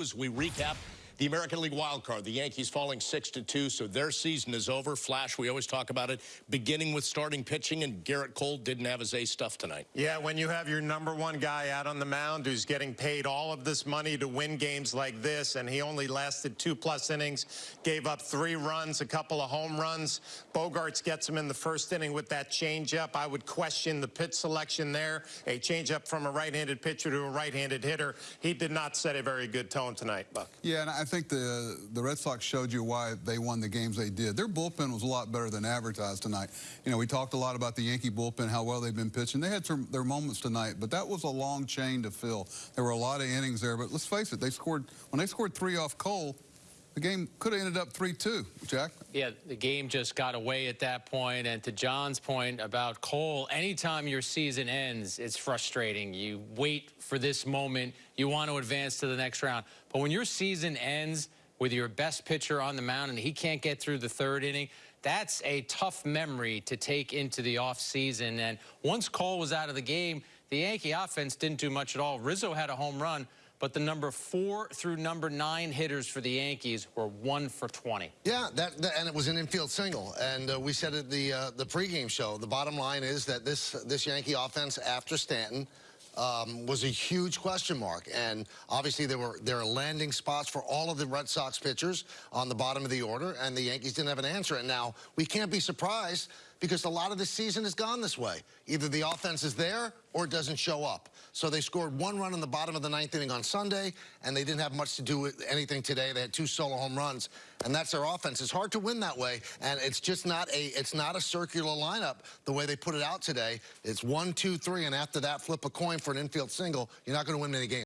As we recap the American League wild card, the Yankees falling 6 to 2, so their season is over. Flash, we always talk about it, beginning with starting pitching, and Gerrit Cole didn't have his A stuff tonight. Yeah, when you have your number one guy out on the mound who's getting paid all of this money to win games like this, and he only lasted two plus innings, gave up three runs, a couple of home runs. Bogaerts gets him in the first inning with that changeup. I would question the pitch selection there. A changeup from a right-handed pitcher to a right-handed hitter. He did not set a very good tone tonight, Buck. Yeah, and I think the the Red Sox showed you why they won the games they did. Their bullpen was a lot better than advertised tonight. You know, we talked a lot about the Yankee bullpen, how well they've been pitching. They had some, their moments tonight, but that was a long chain to fill. There were a lot of innings there, but let's face it, they scored when they scored three off Cole. The game could have ended up 3-2, Jack. Yeah, the game just got away at that point. And to John's point about Cole, anytime your season ends, it's frustrating. You wait for this moment. You want to advance to the next round. But when your season ends with your best pitcher on the mound and he can't get through the third inning, that's a tough memory to take into the offseason. And once Cole was out of the game, the Yankee offense didn't do much at all. Rizzo had a home run, but the number four through number nine hitters for the Yankees were one for 20. Yeah, that, that and it was an infield single, and uh, we said at the uh, the pregame show. The bottom line is that this this Yankee offense after Stanton. Um, was a huge question mark, and obviously there were there are landing spots for all of the Red Sox pitchers on the bottom of the order, and the Yankees didn't have an answer. And now we can't be surprised because a lot of the season has gone this way. Either the offense is there or it doesn't show up. So they scored one run in the bottom of the ninth inning on Sunday, and they didn't have much to do with anything today. They had two solo home runs, and that's their offense. It's hard to win that way, and it's just not a it's not a circular lineup the way they put it out today. It's one, two, three, and after that, flip a coin for an infield single. You're not going to win many games.